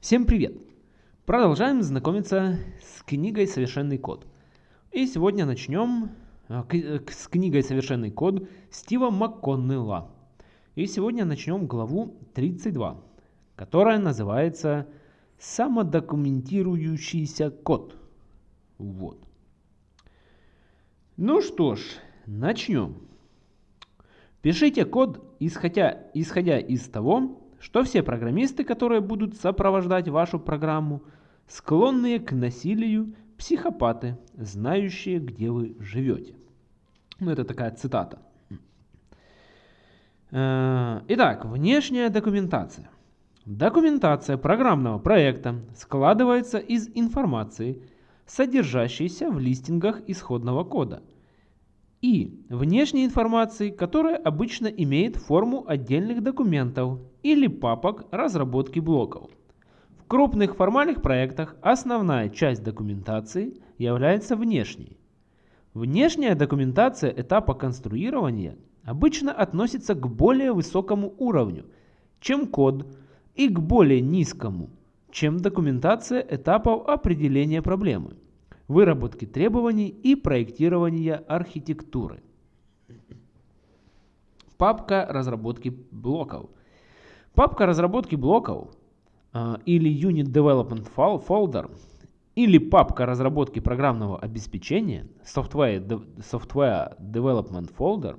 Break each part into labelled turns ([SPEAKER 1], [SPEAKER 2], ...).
[SPEAKER 1] Всем привет! Продолжаем знакомиться с книгой «Совершенный код». И сегодня начнем а, э, с книгой «Совершенный код» Стива МакКоннелла. И сегодня начнем главу 32, которая называется «Самодокументирующийся код». Вот. Ну что ж, начнем. Пишите код, исходя, исходя из того, что все программисты, которые будут сопровождать вашу программу, склонные к насилию, психопаты, знающие, где вы живете. Ну, это такая цитата. Э, итак, внешняя документация. Документация программного проекта складывается из информации, содержащейся в листингах исходного кода, и внешней информации, которая обычно имеет форму отдельных документов или папок разработки блоков. В крупных формальных проектах основная часть документации является внешней. Внешняя документация этапа конструирования обычно относится к более высокому уровню, чем код, и к более низкому, чем документация этапов определения проблемы, выработки требований и проектирования архитектуры. Папка разработки блоков – Папка разработки блоков а, или Unit Development Folder или папка разработки программного обеспечения Software, Software Development Folder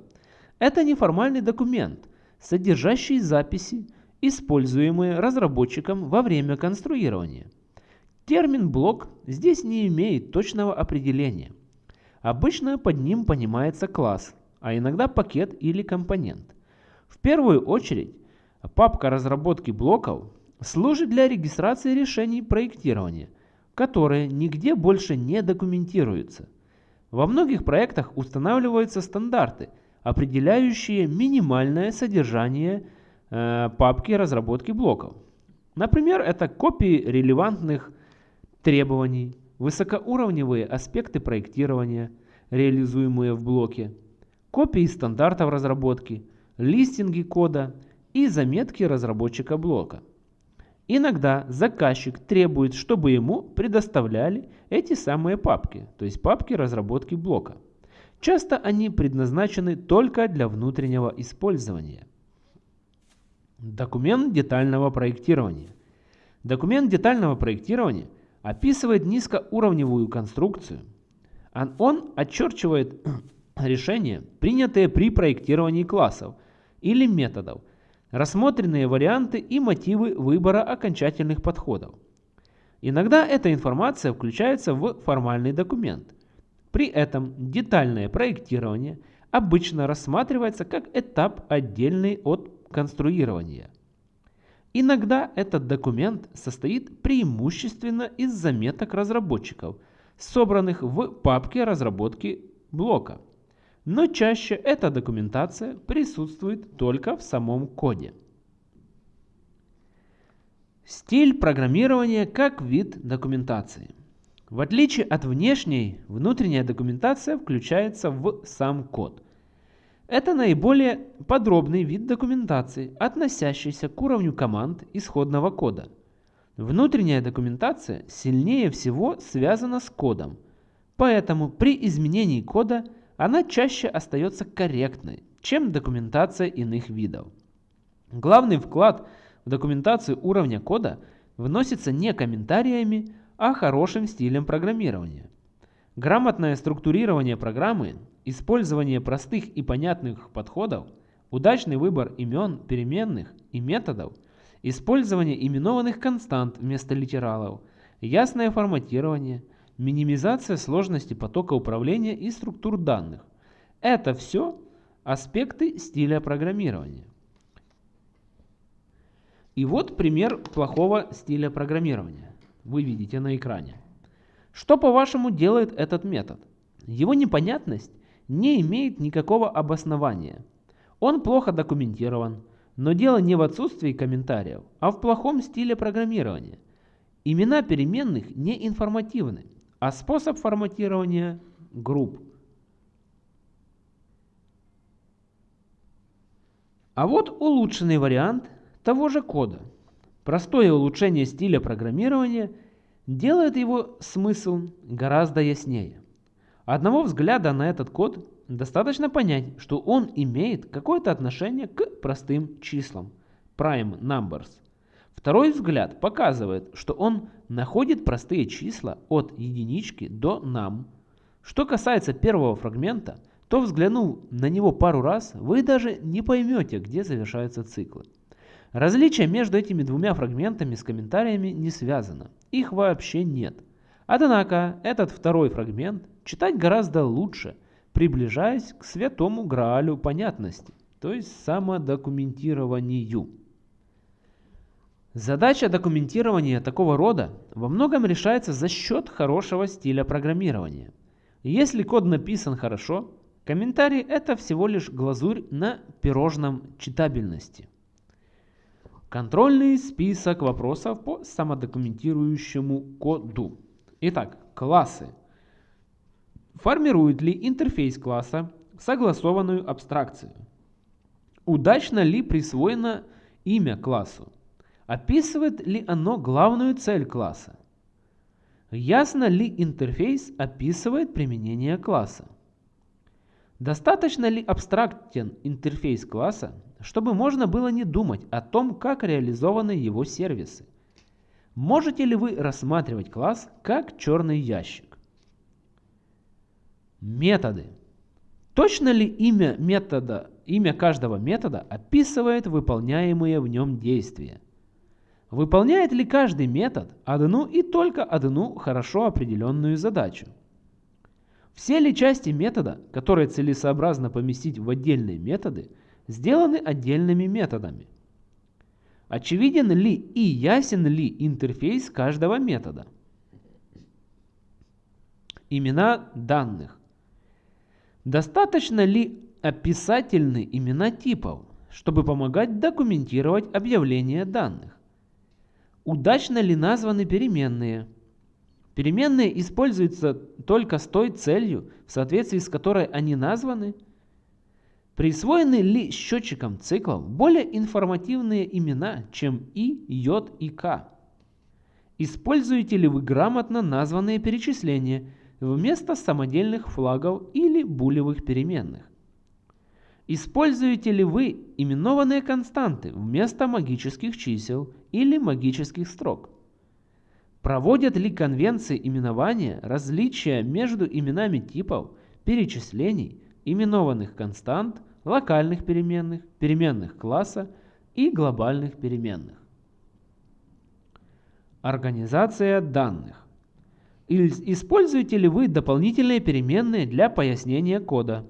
[SPEAKER 1] это неформальный документ, содержащий записи, используемые разработчиком во время конструирования. Термин блок здесь не имеет точного определения. Обычно под ним понимается класс, а иногда пакет или компонент. В первую очередь Папка разработки блоков служит для регистрации решений проектирования, которые нигде больше не документируются. Во многих проектах устанавливаются стандарты, определяющие минимальное содержание э, папки разработки блоков. Например, это копии релевантных требований, высокоуровневые аспекты проектирования, реализуемые в блоке, копии стандартов разработки, листинги кода – и заметки разработчика блока. Иногда заказчик требует, чтобы ему предоставляли эти самые папки, то есть папки разработки блока. Часто они предназначены только для внутреннего использования. Документ детального проектирования. Документ детального проектирования описывает низкоуровневую конструкцию. Он очерчивает решения, принятые при проектировании классов или методов, рассмотренные варианты и мотивы выбора окончательных подходов. Иногда эта информация включается в формальный документ. При этом детальное проектирование обычно рассматривается как этап отдельный от конструирования. Иногда этот документ состоит преимущественно из заметок разработчиков, собранных в папке разработки блока но чаще эта документация присутствует только в самом коде. Стиль программирования как вид документации. В отличие от внешней, внутренняя документация включается в сам код. Это наиболее подробный вид документации, относящийся к уровню команд исходного кода. Внутренняя документация сильнее всего связана с кодом, поэтому при изменении кода – она чаще остается корректной, чем документация иных видов. Главный вклад в документацию уровня кода вносится не комментариями, а хорошим стилем программирования. Грамотное структурирование программы, использование простых и понятных подходов, удачный выбор имен, переменных и методов, использование именованных констант вместо литералов, ясное форматирование – минимизация сложности потока управления и структур данных. Это все аспекты стиля программирования. И вот пример плохого стиля программирования. Вы видите на экране. Что по-вашему делает этот метод? Его непонятность не имеет никакого обоснования. Он плохо документирован, но дело не в отсутствии комментариев, а в плохом стиле программирования. Имена переменных не информативны а способ форматирования групп. А вот улучшенный вариант того же кода. Простое улучшение стиля программирования делает его смысл гораздо яснее. Одного взгляда на этот код достаточно понять, что он имеет какое-то отношение к простым числам, prime numbers. Второй взгляд показывает, что он находит простые числа от единички до num. Что касается первого фрагмента, то взглянув на него пару раз, вы даже не поймете, где завершаются циклы. Различие между этими двумя фрагментами с комментариями не связано. Их вообще нет. Однако этот второй фрагмент читать гораздо лучше, приближаясь к святому граалю понятности, то есть самодокументированию. Задача документирования такого рода во многом решается за счет хорошего стиля программирования. Если код написан хорошо, комментарий это всего лишь глазурь на пирожном читабельности. Контрольный список вопросов по самодокументирующему коду. Итак, классы. Формирует ли интерфейс класса согласованную абстракцию? Удачно ли присвоено имя классу? Описывает ли оно главную цель класса? Ясно ли интерфейс описывает применение класса? Достаточно ли абстрактен интерфейс класса, чтобы можно было не думать о том, как реализованы его сервисы? Можете ли вы рассматривать класс как черный ящик? Методы. Точно ли имя метода, имя каждого метода описывает выполняемые в нем действия? Выполняет ли каждый метод одну и только одну хорошо определенную задачу? Все ли части метода, которые целесообразно поместить в отдельные методы, сделаны отдельными методами? Очевиден ли и ясен ли интерфейс каждого метода? Имена данных. Достаточно ли описательны имена типов, чтобы помогать документировать объявление данных? Удачно ли названы переменные? Переменные используются только с той целью, в соответствии с которой они названы. Присвоены ли счетчикам циклов более информативные имена, чем и, j и k? Используете ли вы грамотно названные перечисления вместо самодельных флагов или булевых переменных? Используете ли вы именованные константы вместо магических чисел или магических строк? Проводят ли конвенции именования различия между именами типов, перечислений, именованных констант, локальных переменных, переменных класса и глобальных переменных? Организация данных. Используете ли вы дополнительные переменные для пояснения кода?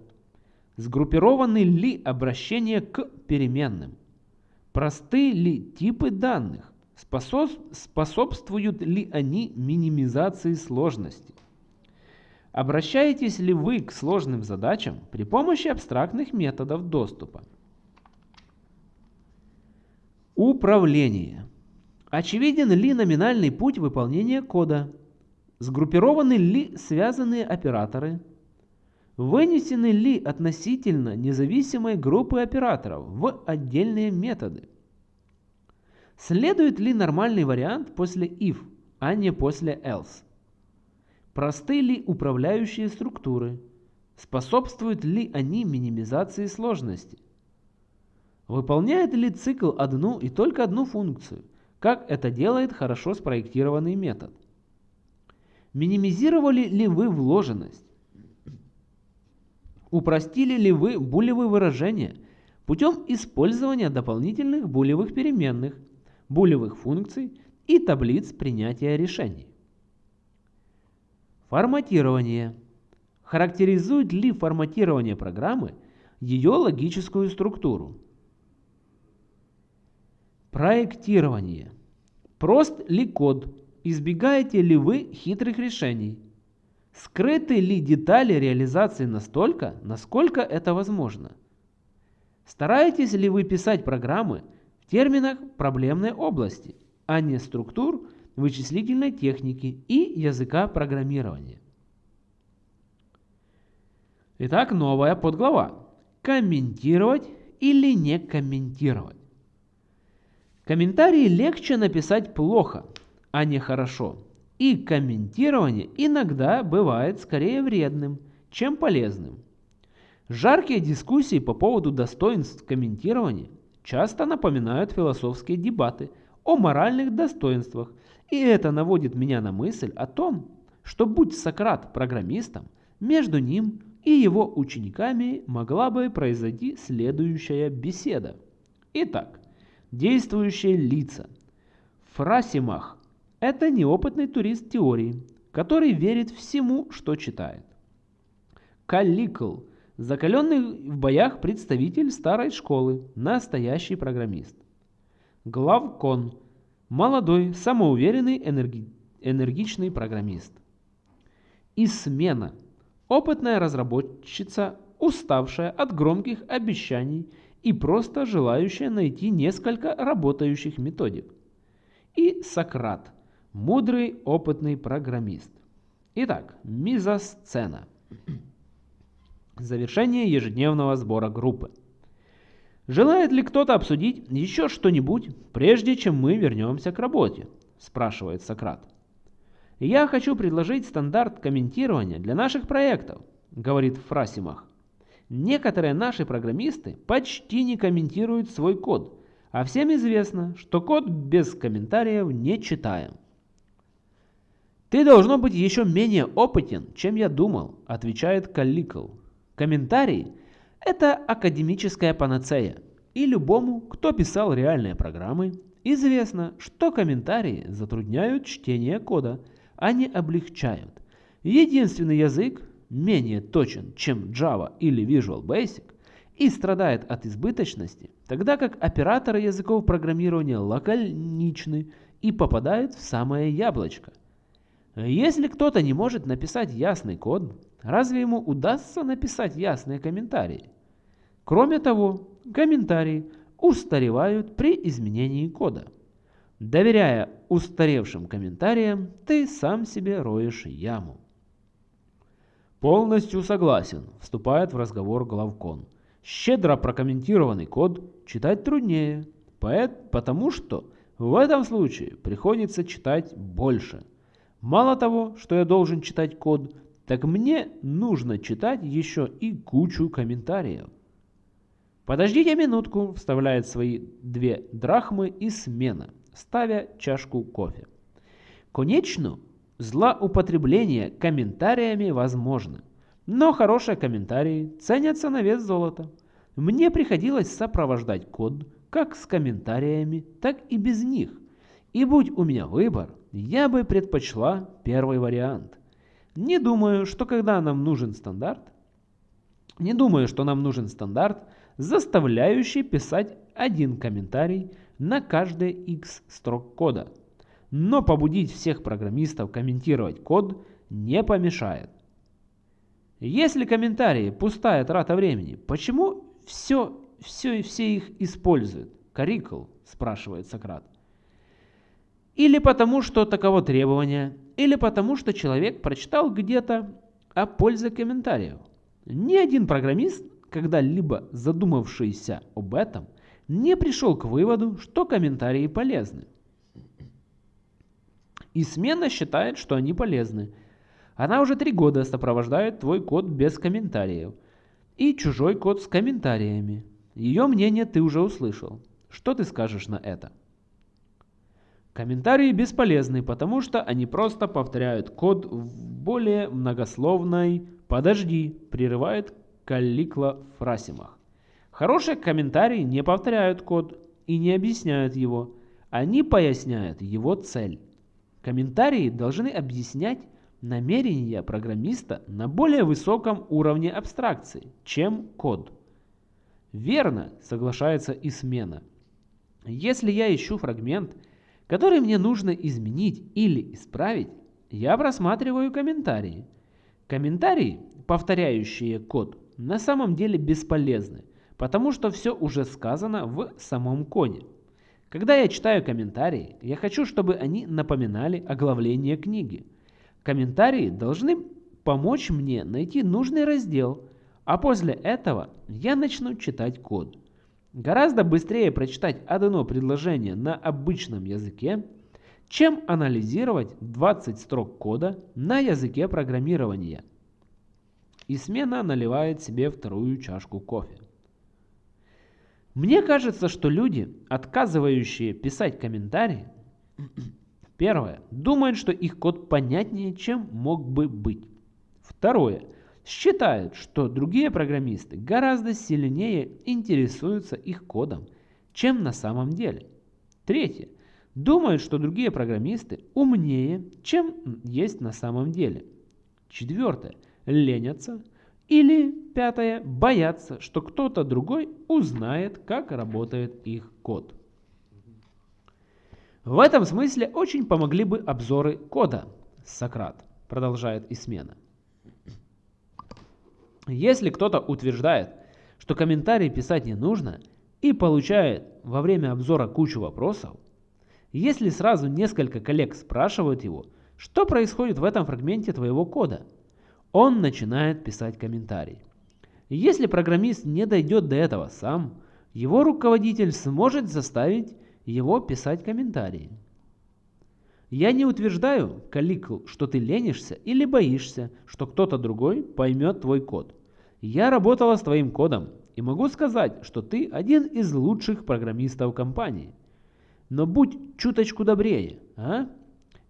[SPEAKER 1] Сгруппированы ли обращения к переменным? Просты ли типы данных? Способствуют ли они минимизации сложности? Обращаетесь ли вы к сложным задачам при помощи абстрактных методов доступа? Управление. Очевиден ли номинальный путь выполнения кода? Сгруппированы ли связанные операторы? Вынесены ли относительно независимые группы операторов в отдельные методы? Следует ли нормальный вариант после if, а не после else? Просты ли управляющие структуры? Способствуют ли они минимизации сложности? Выполняет ли цикл одну и только одну функцию, как это делает хорошо спроектированный метод? Минимизировали ли вы вложенность? Упростили ли вы булевые выражения путем использования дополнительных булевых переменных, булевых функций и таблиц принятия решений? Форматирование. Характеризует ли форматирование программы ее логическую структуру? Проектирование. Прост ли код? Избегаете ли вы хитрых решений? Скрыты ли детали реализации настолько, насколько это возможно? Стараетесь ли вы писать программы в терминах проблемной области, а не структур вычислительной техники и языка программирования? Итак, новая подглава. Комментировать или не комментировать. Комментарии легче написать плохо, а не хорошо. И комментирование иногда бывает скорее вредным, чем полезным. Жаркие дискуссии по поводу достоинств комментирования часто напоминают философские дебаты о моральных достоинствах, и это наводит меня на мысль о том, что будь Сократ программистом, между ним и его учениками могла бы произойти следующая беседа. Итак, действующие лица. Фрасимах – это неопытный турист теории, который верит всему, что читает. Калликл – закаленный в боях представитель старой школы, настоящий программист. Главкон – молодой, самоуверенный, энерги... энергичный программист. И смена – Опытная разработчица, уставшая от громких обещаний и просто желающая найти несколько работающих методик. И Сократ, мудрый опытный программист. Итак, мизосцена. Завершение ежедневного сбора группы. Желает ли кто-то обсудить еще что-нибудь, прежде чем мы вернемся к работе? Спрашивает Сократ. «Я хочу предложить стандарт комментирования для наших проектов», — говорит Фрасимах. «Некоторые наши программисты почти не комментируют свой код, а всем известно, что код без комментариев не читаем». «Ты должно быть еще менее опытен, чем я думал», — отвечает Калликл. «Комментарий — это академическая панацея, и любому, кто писал реальные программы, известно, что комментарии затрудняют чтение кода — они облегчают. Единственный язык менее точен, чем Java или Visual Basic, и страдает от избыточности, тогда как операторы языков программирования лаконичны и попадают в самое яблочко. Если кто-то не может написать ясный код, разве ему удастся написать ясные комментарии? Кроме того, комментарии устаревают при изменении кода. Доверяя устаревшим комментариям, ты сам себе роешь яму. Полностью согласен, вступает в разговор главкон. Щедро прокомментированный код читать труднее, потому что в этом случае приходится читать больше. Мало того, что я должен читать код, так мне нужно читать еще и кучу комментариев. Подождите минутку, вставляет свои две драхмы и смена ставя чашку кофе. Конечно, злоупотребление комментариями возможно, но хорошие комментарии ценятся на вес золота. Мне приходилось сопровождать код как с комментариями, так и без них. И будь у меня выбор, я бы предпочла первый вариант. Не думаю, что когда нам нужен стандарт, не думаю, что нам нужен стандарт, заставляющий писать один комментарий на каждые x строк кода. Но побудить всех программистов комментировать код не помешает. Если комментарии пустая трата времени, почему все, все, все их используют? Карикл, спрашивает Сократ. Или потому, что таково требование, или потому, что человек прочитал где-то о пользе комментариев. Ни один программист, когда-либо задумавшийся об этом, не пришел к выводу, что комментарии полезны. И смена считает, что они полезны. Она уже три года сопровождает твой код без комментариев. И чужой код с комментариями. Ее мнение ты уже услышал. Что ты скажешь на это? Комментарии бесполезны, потому что они просто повторяют код в более многословной «подожди», прерывает Калликла Фрасимах. Хорошие комментарии не повторяют код и не объясняют его. Они поясняют его цель. Комментарии должны объяснять намерения программиста на более высоком уровне абстракции, чем код. Верно, соглашается и смена. Если я ищу фрагмент, который мне нужно изменить или исправить, я просматриваю комментарии. Комментарии, повторяющие код, на самом деле бесполезны, потому что все уже сказано в самом коде. Когда я читаю комментарии, я хочу, чтобы они напоминали оглавление книги. Комментарии должны помочь мне найти нужный раздел, а после этого я начну читать код. Гораздо быстрее прочитать одно предложение на обычном языке, чем анализировать 20 строк кода на языке программирования. И смена наливает себе вторую чашку кофе. Мне кажется, что люди, отказывающие писать комментарии, первое, думают, что их код понятнее, чем мог бы быть. Второе, считают, что другие программисты гораздо сильнее интересуются их кодом, чем на самом деле. Третье, думают, что другие программисты умнее, чем есть на самом деле. Четвертое, ленятся или, пятое, боятся, что кто-то другой узнает, как работает их код. В этом смысле очень помогли бы обзоры кода, Сократ, продолжает Исмена. Если кто-то утверждает, что комментарии писать не нужно и получает во время обзора кучу вопросов, если сразу несколько коллег спрашивают его, что происходит в этом фрагменте твоего кода – он начинает писать комментарий. Если программист не дойдет до этого сам, его руководитель сможет заставить его писать комментарии. Я не утверждаю, Каликл, что ты ленишься или боишься, что кто-то другой поймет твой код. Я работала с твоим кодом и могу сказать, что ты один из лучших программистов компании. Но будь чуточку добрее, а?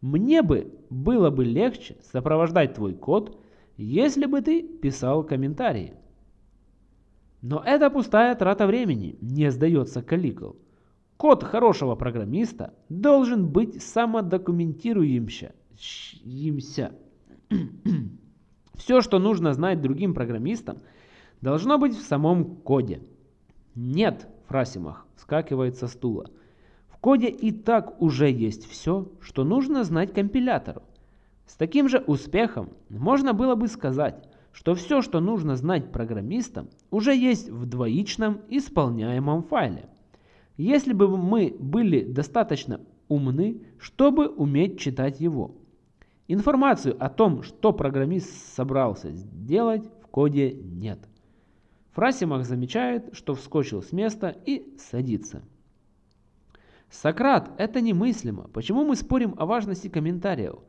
[SPEAKER 1] Мне бы было бы легче сопровождать твой код если бы ты писал комментарии. Но это пустая трата времени, не сдается Каликл. Код хорошего программиста должен быть самодокументируемся. Все, что нужно знать другим программистам, должно быть в самом коде. Нет, Фрасимах скакивает со стула. В коде и так уже есть все, что нужно знать компилятору. С таким же успехом можно было бы сказать, что все, что нужно знать программистам, уже есть в двоичном исполняемом файле. Если бы мы были достаточно умны, чтобы уметь читать его. Информацию о том, что программист собрался сделать, в коде нет. Фрасимах замечает, что вскочил с места и садится. Сократ, это немыслимо. Почему мы спорим о важности комментариев?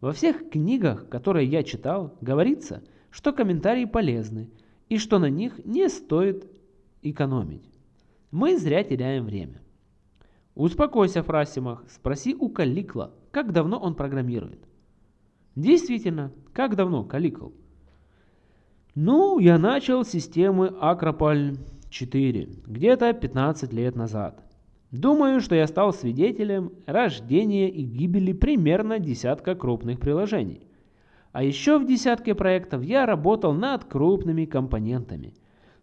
[SPEAKER 1] Во всех книгах, которые я читал, говорится, что комментарии полезны и что на них не стоит экономить. Мы зря теряем время. Успокойся, Фрасимах, спроси у Каликла, как давно он программирует. Действительно, как давно, Каликл? Ну, я начал системы Акрополь 4, где-то 15 лет назад. Думаю, что я стал свидетелем рождения и гибели примерно десятка крупных приложений. А еще в десятке проектов я работал над крупными компонентами.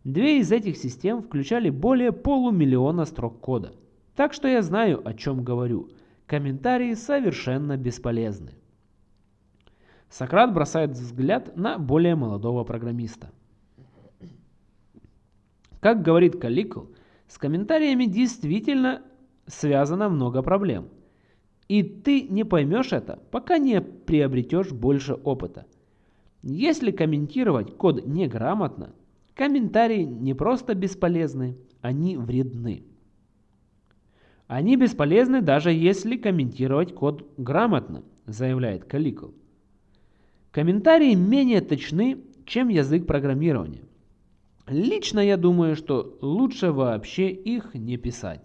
[SPEAKER 1] Две из этих систем включали более полумиллиона строк кода. Так что я знаю, о чем говорю. Комментарии совершенно бесполезны. Сократ бросает взгляд на более молодого программиста. Как говорит Каликл, с комментариями действительно связано много проблем. И ты не поймешь это, пока не приобретешь больше опыта. Если комментировать код неграмотно, комментарии не просто бесполезны, они вредны. Они бесполезны даже если комментировать код грамотно, заявляет Каликл. Комментарии менее точны, чем язык программирования. Лично я думаю, что лучше вообще их не писать.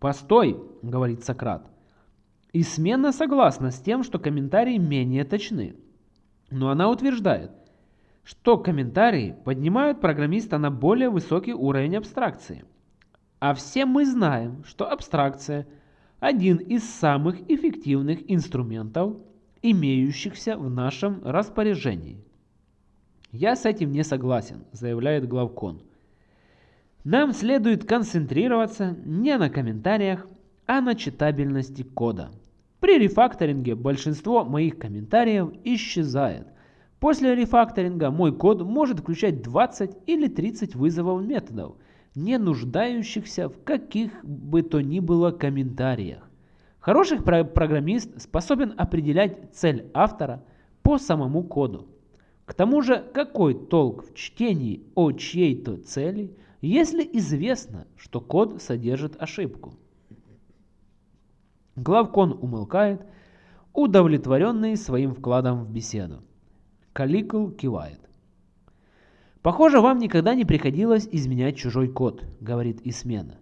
[SPEAKER 1] «Постой», — говорит Сократ. И смена согласна с тем, что комментарии менее точны. Но она утверждает, что комментарии поднимают программиста на более высокий уровень абстракции. А все мы знаем, что абстракция – один из самых эффективных инструментов, имеющихся в нашем распоряжении. «Я с этим не согласен», – заявляет главкон. Нам следует концентрироваться не на комментариях, а на читабельности кода. При рефакторинге большинство моих комментариев исчезает. После рефакторинга мой код может включать 20 или 30 вызовов методов, не нуждающихся в каких бы то ни было комментариях. Хороший программист способен определять цель автора по самому коду. К тому же, какой толк в чтении о чьей-то цели, если известно, что код содержит ошибку. Главкон умолкает, удовлетворенный своим вкладом в беседу. Каликул кивает. «Похоже, вам никогда не приходилось изменять чужой код», — говорит Исмена.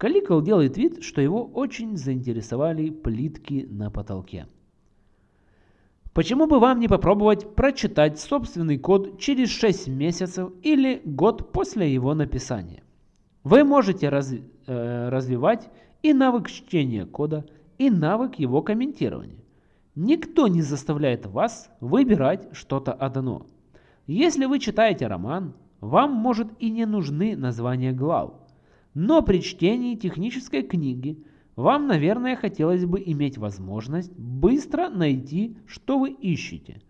[SPEAKER 1] Каликул делает вид, что его очень заинтересовали плитки на потолке. Почему бы вам не попробовать прочитать собственный код через 6 месяцев или год после его написания? Вы можете раз, э, развивать и навык чтения кода, и навык его комментирования. Никто не заставляет вас выбирать что-то одно. Если вы читаете роман, вам, может, и не нужны названия глав. Но при чтении технической книги вам, наверное, хотелось бы иметь возможность быстро найти, что вы ищете.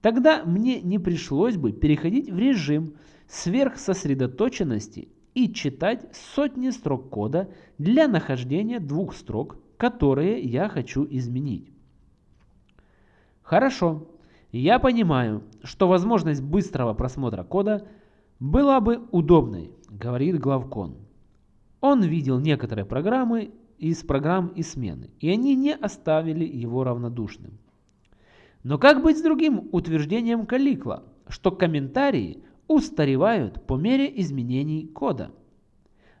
[SPEAKER 1] Тогда мне не пришлось бы переходить в режим сверхсосредоточенности и читать сотни строк кода для нахождения двух строк, которые я хочу изменить. Хорошо, я понимаю, что возможность быстрого просмотра кода была бы удобной, говорит главкон. Он видел некоторые программы из программ и смены, и они не оставили его равнодушным. Но как быть с другим утверждением Каликла, что комментарии устаревают по мере изменений кода?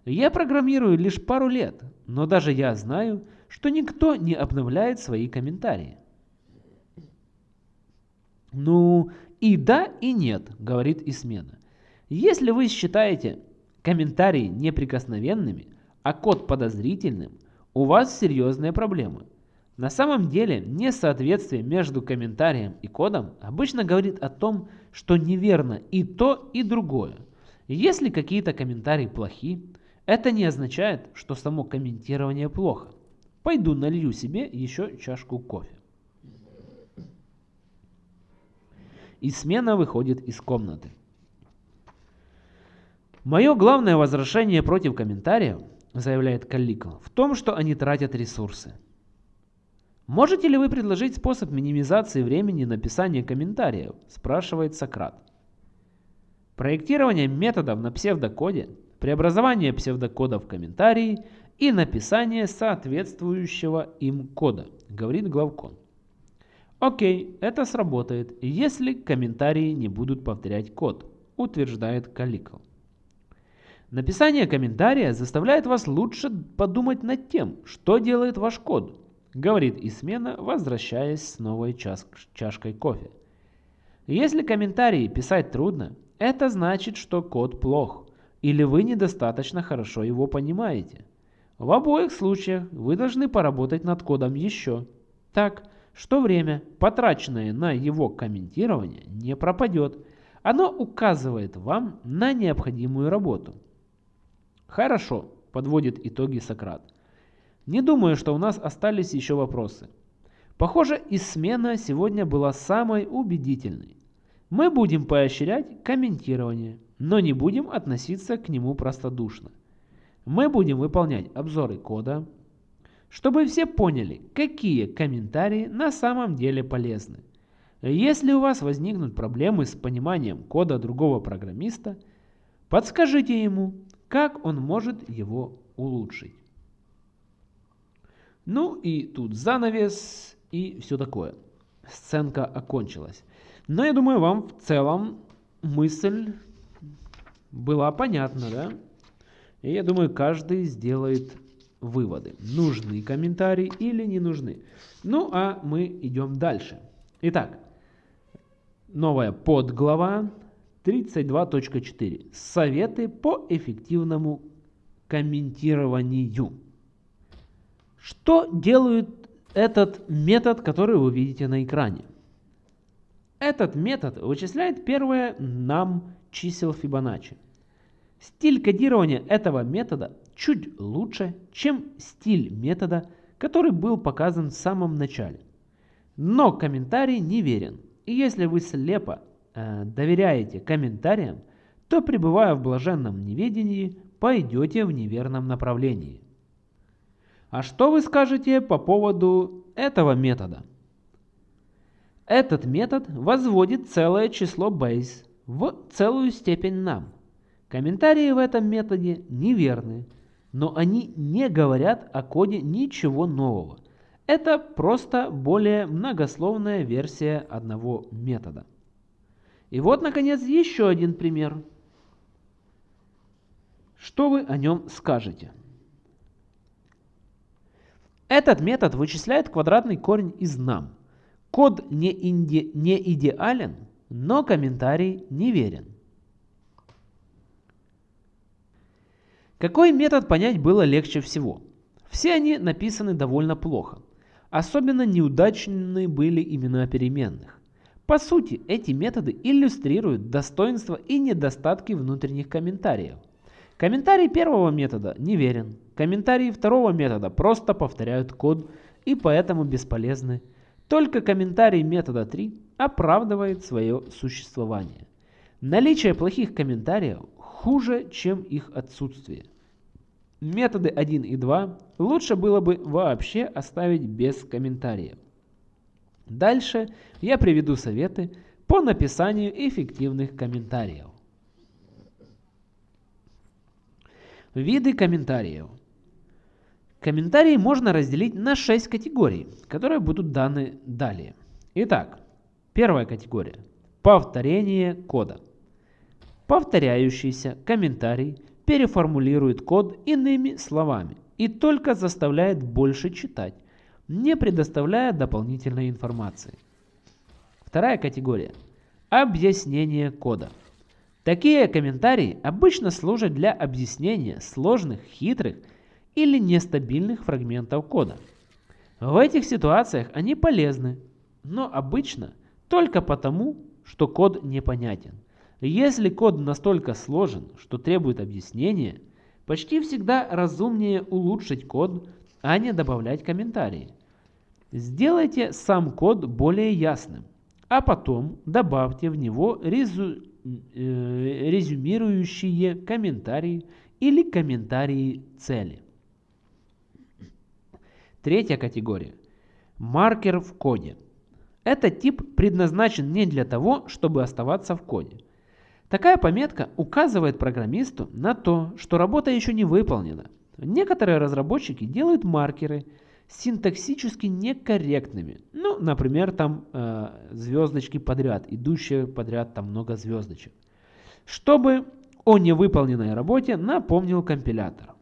[SPEAKER 1] Я программирую лишь пару лет, но даже я знаю, что никто не обновляет свои комментарии. Ну, и да, и нет, говорит Исмена. Если вы считаете комментарии неприкосновенными, а код подозрительным, у вас серьезные проблемы. На самом деле, несоответствие между комментарием и кодом обычно говорит о том, что неверно и то, и другое. Если какие-то комментарии плохи, это не означает, что само комментирование плохо. Пойду налью себе еще чашку кофе. И смена выходит из комнаты. Мое главное возражение против комментариев – заявляет Калликл, в том, что они тратят ресурсы. Можете ли вы предложить способ минимизации времени написания комментариев? спрашивает Сократ. Проектирование методов на псевдокоде, преобразование псевдокода в комментарии и написание соответствующего им кода, говорит главкон. Окей, это сработает, если комментарии не будут повторять код, утверждает Каликл. Написание комментария заставляет вас лучше подумать над тем, что делает ваш код, говорит Исмена, возвращаясь с новой чаш чашкой кофе. Если комментарии писать трудно, это значит, что код плох, или вы недостаточно хорошо его понимаете. В обоих случаях вы должны поработать над кодом еще, так, что время, потраченное на его комментирование, не пропадет. Оно указывает вам на необходимую работу. Хорошо, подводит итоги Сократ. Не думаю, что у нас остались еще вопросы. Похоже, и смена сегодня была самой убедительной. Мы будем поощрять комментирование, но не будем относиться к нему простодушно. Мы будем выполнять обзоры кода, чтобы все поняли, какие комментарии на самом деле полезны. Если у вас возникнут проблемы с пониманием кода другого программиста, подскажите ему, как он может его улучшить. Ну и тут занавес и все такое. Сценка окончилась. Но я думаю, вам в целом мысль была понятна, да? И я думаю, каждый сделает выводы. Нужны комментарии или не нужны. Ну, а мы идем дальше. Итак, новая подглава 32.4. Советы по эффективному комментированию. Что делает этот метод, который вы видите на экране? Этот метод вычисляет первое нам чисел Фибоначчи. Стиль кодирования этого метода чуть лучше, чем стиль метода, который был показан в самом начале. Но комментарий неверен. И если вы слепо Э, доверяете комментариям, то, пребывая в блаженном неведении, пойдете в неверном направлении. А что вы скажете по поводу этого метода? Этот метод возводит целое число base в целую степень нам. Комментарии в этом методе неверны, но они не говорят о коде ничего нового. Это просто более многословная версия одного метода. И вот, наконец, еще один пример. Что вы о нем скажете? Этот метод вычисляет квадратный корень из нам. Код не, инди, не идеален, но комментарий неверен. Какой метод понять было легче всего? Все они написаны довольно плохо. Особенно неудачны были имена переменных. По сути, эти методы иллюстрируют достоинства и недостатки внутренних комментариев. Комментарий первого метода неверен. Комментарии второго метода просто повторяют код и поэтому бесполезны. Только комментарий метода 3 оправдывает свое существование. Наличие плохих комментариев хуже, чем их отсутствие. Методы 1 и 2 лучше было бы вообще оставить без комментариев. Дальше я приведу советы по написанию эффективных комментариев. Виды комментариев. Комментарии можно разделить на 6 категорий, которые будут даны далее. Итак, первая категория. Повторение кода. Повторяющийся комментарий переформулирует код иными словами и только заставляет больше читать, не предоставляя дополнительной информации. Вторая категория – объяснение кода. Такие комментарии обычно служат для объяснения сложных, хитрых или нестабильных фрагментов кода. В этих ситуациях они полезны, но обычно только потому, что код непонятен. Если код настолько сложен, что требует объяснения, почти всегда разумнее улучшить код, а не добавлять комментарии. Сделайте сам код более ясным, а потом добавьте в него резу... э, резюмирующие комментарии или комментарии цели. Третья категория. Маркер в коде. Этот тип предназначен не для того, чтобы оставаться в коде. Такая пометка указывает программисту на то, что работа еще не выполнена. Некоторые разработчики делают маркеры синтаксически некорректными. Ну, например, там э, звездочки подряд, идущие подряд там много звездочек. Чтобы о невыполненной работе напомнил компилятор.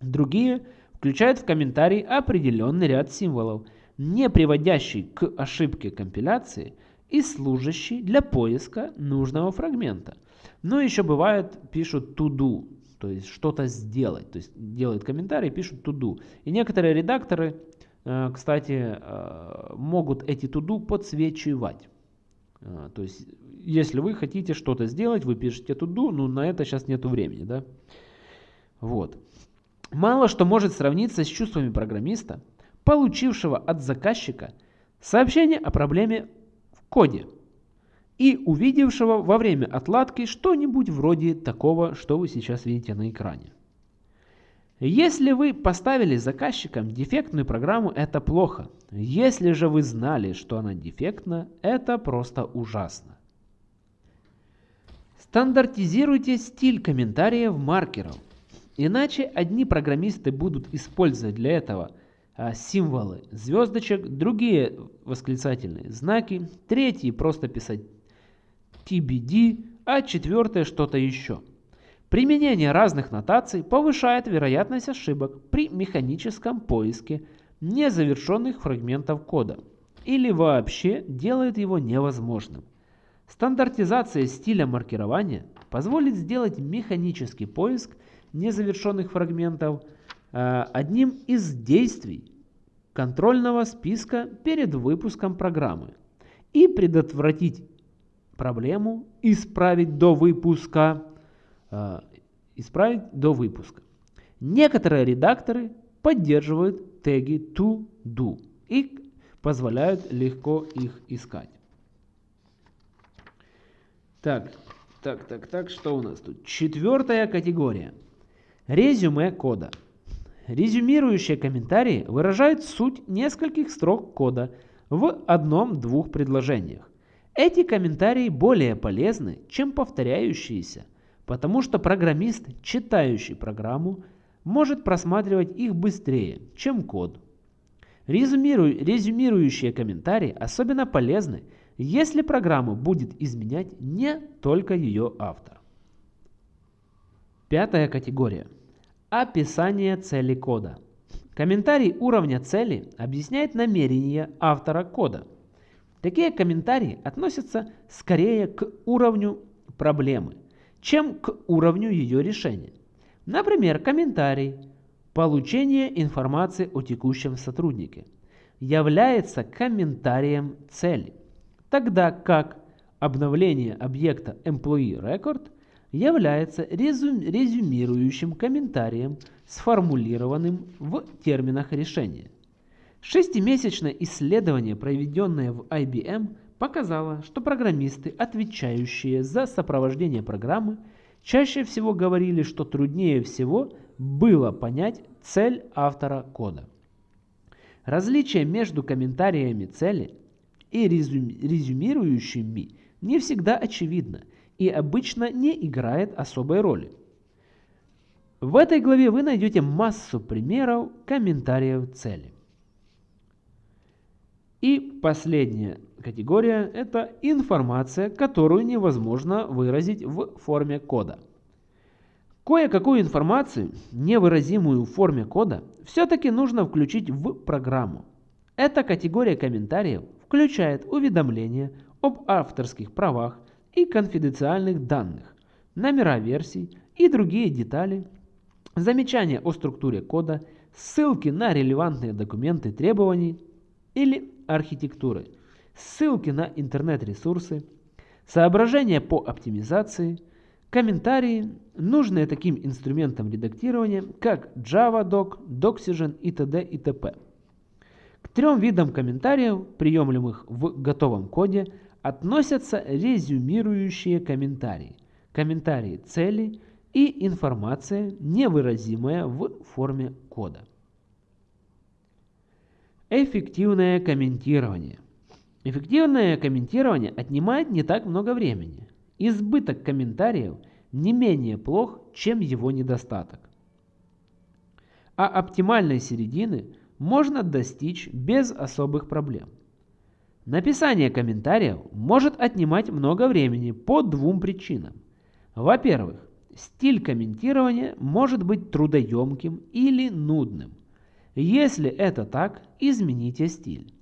[SPEAKER 1] Другие включают в комментарий определенный ряд символов, не приводящий к ошибке компиляции – и служащий для поиска нужного фрагмента. Но еще бывает, пишут to do, то есть что-то сделать. То есть делают комментарий, пишут do. И некоторые редакторы, э, кстати, э, могут эти do подсвечивать. Э, то есть, если вы хотите что-то сделать, вы пишете do, но на это сейчас нету времени, да? Вот. Мало что может сравниться с чувствами программиста, получившего от заказчика сообщение о проблеме коде и увидевшего во время отладки что-нибудь вроде такого, что вы сейчас видите на экране. Если вы поставили заказчикам дефектную программу, это плохо. Если же вы знали, что она дефектна, это просто ужасно. Стандартизируйте стиль комментариев маркеров. Иначе одни программисты будут использовать для этого а, символы звездочек, другие восклицательные знаки, третьи просто писать TBD, а четвертое что-то еще. Применение разных нотаций повышает вероятность ошибок при механическом поиске незавершенных фрагментов кода или вообще делает его невозможным. Стандартизация стиля маркирования позволит сделать механический поиск незавершенных фрагментов – Э, одним из действий контрольного списка перед выпуском программы и предотвратить проблему исправить до выпуска. Э, исправить до выпуска. Некоторые редакторы поддерживают теги to do и позволяют легко их искать. Так, так, так, так, что у нас тут? Четвертая категория. Резюме кода. Резюмирующие комментарии выражают суть нескольких строк кода в одном-двух предложениях. Эти комментарии более полезны, чем повторяющиеся, потому что программист, читающий программу, может просматривать их быстрее, чем код. Резюмиру... Резюмирующие комментарии особенно полезны, если программа будет изменять не только ее автор. Пятая категория. Описание цели кода. Комментарий уровня цели объясняет намерение автора кода. Такие комментарии относятся скорее к уровню проблемы, чем к уровню ее решения. Например, комментарий «Получение информации о текущем сотруднике» является комментарием цели, тогда как обновление объекта Employee Record является резюмирующим комментарием, сформулированным в терминах решения. Шестимесячное исследование, проведенное в IBM, показало, что программисты, отвечающие за сопровождение программы, чаще всего говорили, что труднее всего было понять цель автора кода. Различие между комментариями цели и резюмирующими не всегда очевидно и обычно не играет особой роли. В этой главе вы найдете массу примеров комментариев цели. И последняя категория – это информация, которую невозможно выразить в форме кода. Кое-какую информацию, невыразимую в форме кода, все-таки нужно включить в программу. Эта категория комментариев включает уведомления об авторских правах и конфиденциальных данных, номера версий и другие детали, замечания о структуре кода, ссылки на релевантные документы требований или архитектуры, ссылки на интернет-ресурсы, соображения по оптимизации, комментарии, нужные таким инструментам редактирования, как JavaDoc, Doxygen и т.д. и т.п. К трем видам комментариев, приемлемых в готовом коде, относятся резюмирующие комментарии, комментарии цели и информация, невыразимая в форме кода. Эффективное комментирование. Эффективное комментирование отнимает не так много времени. Избыток комментариев не менее плох, чем его недостаток. А оптимальной середины можно достичь без особых проблем. Написание комментариев может отнимать много времени по двум причинам. Во-первых, стиль комментирования может быть трудоемким или нудным. Если это так, измените стиль.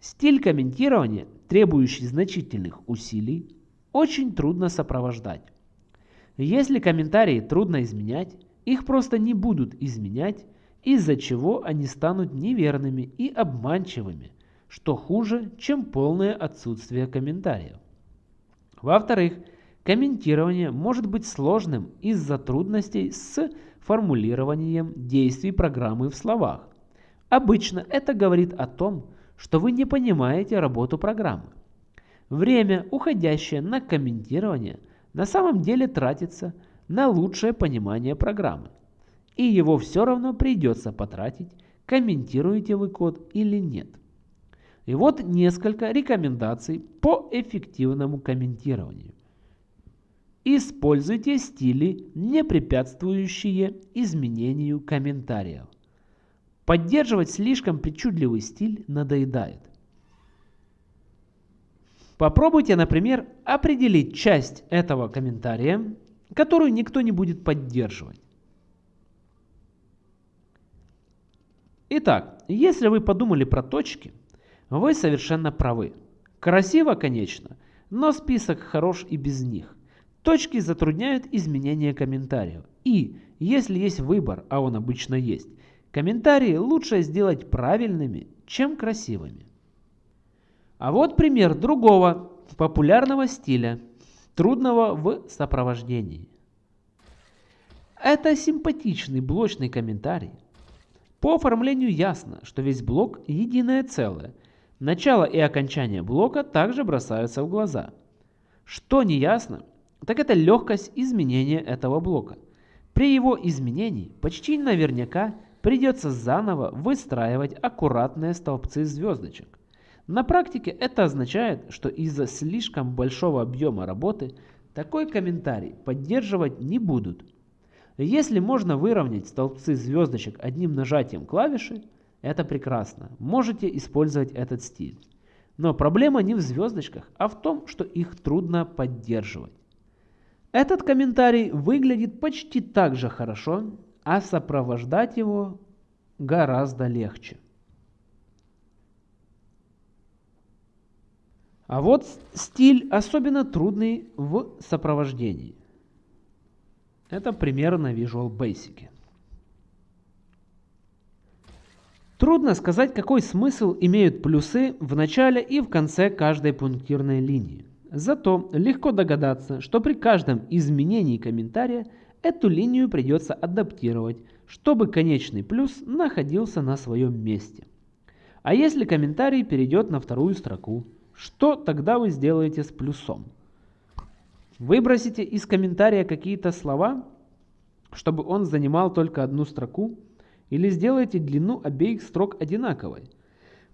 [SPEAKER 1] Стиль комментирования, требующий значительных усилий, очень трудно сопровождать. Если комментарии трудно изменять, их просто не будут изменять, из-за чего они станут неверными и обманчивыми, что хуже, чем полное отсутствие комментариев. Во-вторых, комментирование может быть сложным из-за трудностей с формулированием действий программы в словах. Обычно это говорит о том, что вы не понимаете работу программы. Время, уходящее на комментирование, на самом деле тратится на лучшее понимание программы. И его все равно придется потратить, комментируете вы код или нет. И вот несколько рекомендаций по эффективному комментированию. Используйте стили, не препятствующие изменению комментариев. Поддерживать слишком причудливый стиль надоедает. Попробуйте, например, определить часть этого комментария, которую никто не будет поддерживать. Итак, если вы подумали про точки, вы совершенно правы. Красиво, конечно, но список хорош и без них. Точки затрудняют изменение комментариев. И, если есть выбор, а он обычно есть, комментарии лучше сделать правильными, чем красивыми. А вот пример другого популярного стиля, трудного в сопровождении. Это симпатичный блочный комментарий. По оформлению ясно, что весь блок единое целое. Начало и окончание блока также бросаются в глаза. Что не ясно, так это легкость изменения этого блока. При его изменении почти наверняка придется заново выстраивать аккуратные столбцы звездочек. На практике это означает, что из-за слишком большого объема работы такой комментарий поддерживать не будут. Если можно выровнять столбцы звездочек одним нажатием клавиши, это прекрасно, можете использовать этот стиль. Но проблема не в звездочках, а в том, что их трудно поддерживать. Этот комментарий выглядит почти так же хорошо, а сопровождать его гораздо легче. А вот стиль особенно трудный в сопровождении. Это пример на Visual Basic. Трудно сказать, какой смысл имеют плюсы в начале и в конце каждой пунктирной линии. Зато легко догадаться, что при каждом изменении комментария эту линию придется адаптировать, чтобы конечный плюс находился на своем месте. А если комментарий перейдет на вторую строку, что тогда вы сделаете с плюсом? Выбросите из комментария какие-то слова, чтобы он занимал только одну строку, или сделаете длину обеих строк одинаковой –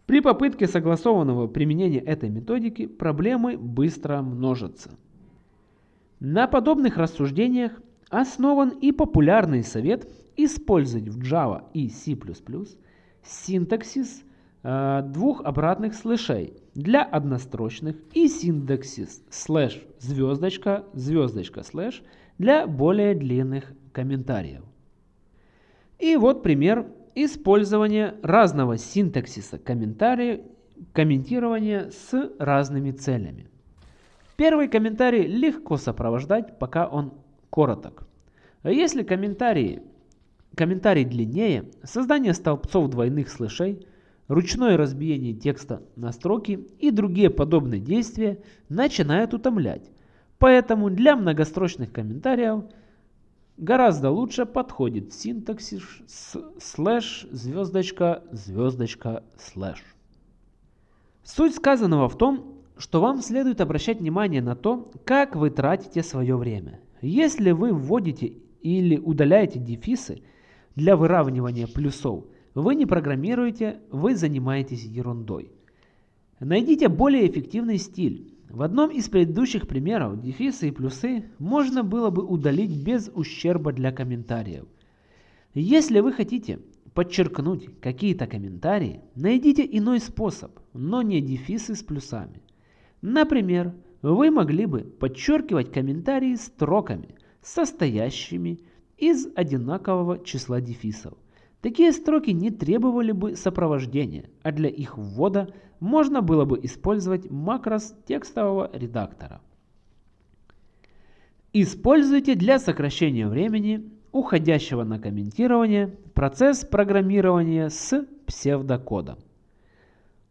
[SPEAKER 1] при попытке согласованного применения этой методики проблемы быстро множатся. На подобных рассуждениях основан и популярный совет использовать в Java и C++ синтаксис э, двух обратных слэшей для однострочных и синтаксис слэш звездочка звездочка слэш для более длинных комментариев. И вот пример Использование разного синтаксиса комментирования с разными целями. Первый комментарий легко сопровождать, пока он короток. Если комментарий, комментарий длиннее, создание столбцов двойных слэшей, ручное разбиение текста на строки и другие подобные действия начинают утомлять. Поэтому для многострочных комментариев – гораздо лучше подходит синтаксис слэш звездочка звездочка слэш. Суть сказанного в том, что вам следует обращать внимание на то, как вы тратите свое время. Если вы вводите или удаляете дефисы для выравнивания плюсов, вы не программируете, вы занимаетесь ерундой. Найдите более эффективный стиль, в одном из предыдущих примеров дефисы и плюсы можно было бы удалить без ущерба для комментариев. Если вы хотите подчеркнуть какие-то комментарии, найдите иной способ, но не дефисы с плюсами. Например, вы могли бы подчеркивать комментарии строками, состоящими из одинакового числа дефисов. Такие строки не требовали бы сопровождения, а для их ввода можно было бы использовать макрос текстового редактора. Используйте для сокращения времени, уходящего на комментирование, процесс программирования с псевдокодом.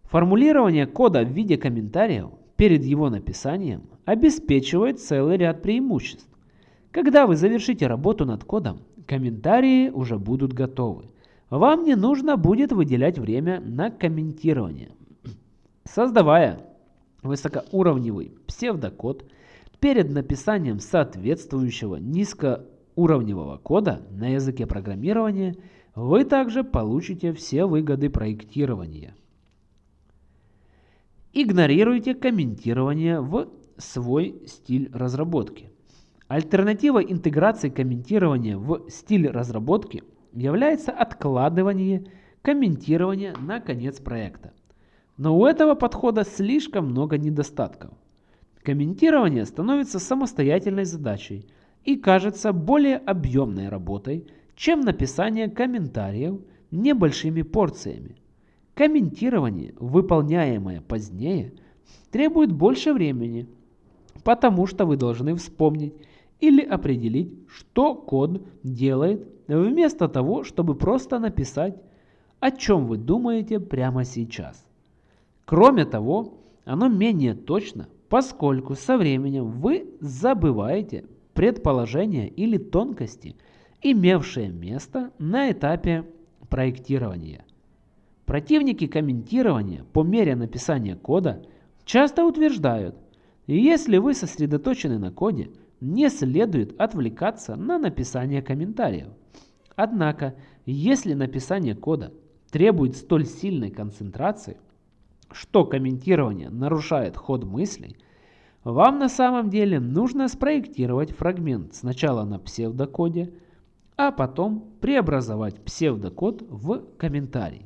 [SPEAKER 1] Формулирование кода в виде комментариев перед его написанием обеспечивает целый ряд преимуществ. Когда вы завершите работу над кодом, комментарии уже будут готовы. Вам не нужно будет выделять время на комментирование. Создавая высокоуровневый псевдокод, перед написанием соответствующего низкоуровневого кода на языке программирования вы также получите все выгоды проектирования. Игнорируйте комментирование в свой стиль разработки. Альтернатива интеграции комментирования в стиль разработки является откладывание комментирования на конец проекта. Но у этого подхода слишком много недостатков. Комментирование становится самостоятельной задачей и кажется более объемной работой, чем написание комментариев небольшими порциями. Комментирование, выполняемое позднее, требует больше времени, потому что вы должны вспомнить или определить, что код делает, вместо того, чтобы просто написать, о чем вы думаете прямо сейчас. Кроме того, оно менее точно, поскольку со временем вы забываете предположения или тонкости, имевшие место на этапе проектирования. Противники комментирования по мере написания кода часто утверждают, если вы сосредоточены на коде, не следует отвлекаться на написание комментариев. Однако, если написание кода требует столь сильной концентрации, что комментирование нарушает ход мыслей, вам на самом деле нужно спроектировать фрагмент сначала на псевдокоде, а потом преобразовать псевдокод в комментарий.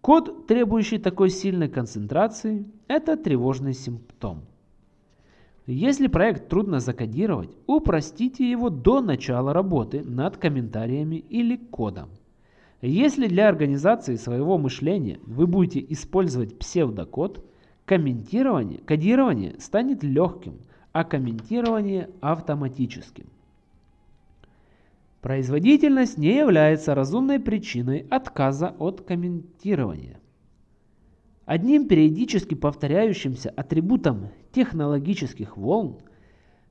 [SPEAKER 1] Код, требующий такой сильной концентрации, это тревожный симптом. Если проект трудно закодировать, упростите его до начала работы над комментариями или кодом. Если для организации своего мышления вы будете использовать псевдокод, комментирование, кодирование станет легким, а комментирование автоматическим. Производительность не является разумной причиной отказа от комментирования. Одним периодически повторяющимся атрибутом технологических волн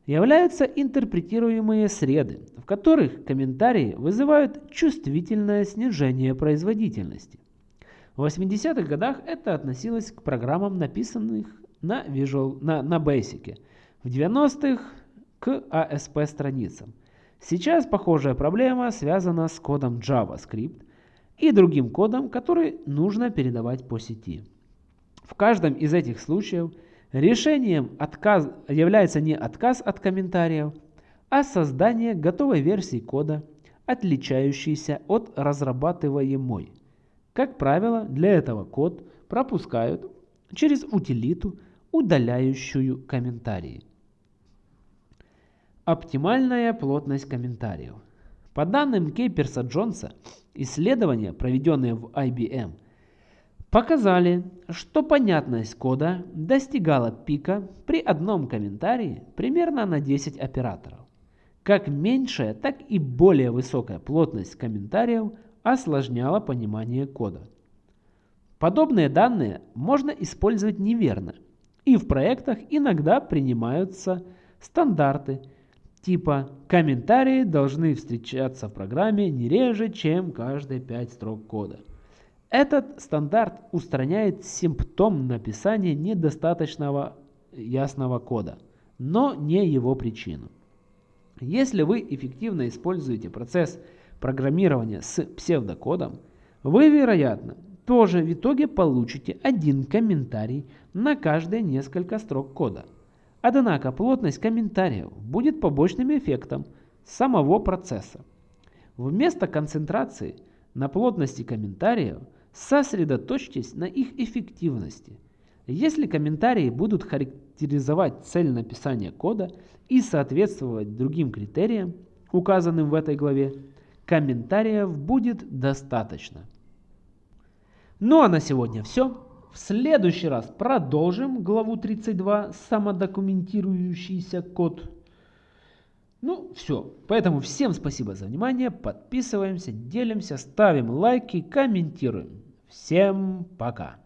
[SPEAKER 1] являются интерпретируемые среды, в которых комментарии вызывают чувствительное снижение производительности. В 80-х годах это относилось к программам, написанных на, Visual, на, на Basic, в 90-х к ASP страницам. Сейчас похожая проблема связана с кодом JavaScript и другим кодом, который нужно передавать по сети. В каждом из этих случаев решением отказ, является не отказ от комментариев, а создание готовой версии кода, отличающейся от разрабатываемой. Как правило, для этого код пропускают через утилиту, удаляющую комментарии. Оптимальная плотность комментариев. По данным Кейперса Джонса, исследования, проведенные в IBM – показали, что понятность кода достигала пика при одном комментарии примерно на 10 операторов. Как меньшая, так и более высокая плотность комментариев осложняла понимание кода. Подобные данные можно использовать неверно, и в проектах иногда принимаются стандарты типа «комментарии должны встречаться в программе не реже, чем каждые 5 строк кода». Этот стандарт устраняет симптом написания недостаточного ясного кода, но не его причину. Если вы эффективно используете процесс программирования с псевдокодом, вы, вероятно, тоже в итоге получите один комментарий на каждые несколько строк кода. Однако плотность комментариев будет побочным эффектом самого процесса. Вместо концентрации на плотности комментариев – Сосредоточьтесь на их эффективности. Если комментарии будут характеризовать цель написания кода и соответствовать другим критериям, указанным в этой главе, комментариев будет достаточно. Ну а на сегодня все. В следующий раз продолжим главу 32 «Самодокументирующийся код». Ну, все. Поэтому всем спасибо за внимание. Подписываемся, делимся, ставим лайки, комментируем. Всем пока!